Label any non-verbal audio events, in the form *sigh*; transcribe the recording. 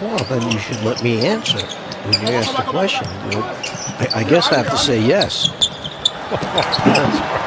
Well, then you should let me answer when you ask the question. I, I guess I have to say yes. *laughs*